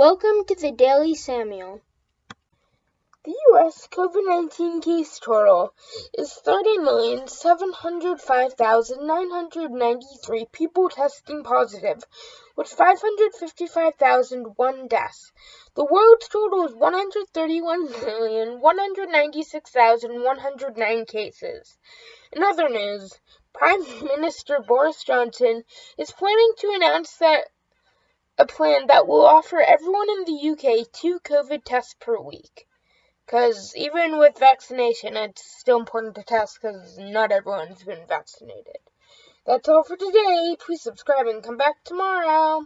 Welcome to the Daily Samuel. The U.S. COVID 19 case total is 30,705,993 people testing positive, with 555,001 deaths. The world's total is 131,196,109 cases. In other news, Prime Minister Boris Johnson is planning to announce that a plan that will offer everyone in the UK two COVID tests per week. Because even with vaccination, it's still important to test because not everyone's been vaccinated. That's all for today. Please subscribe and come back tomorrow.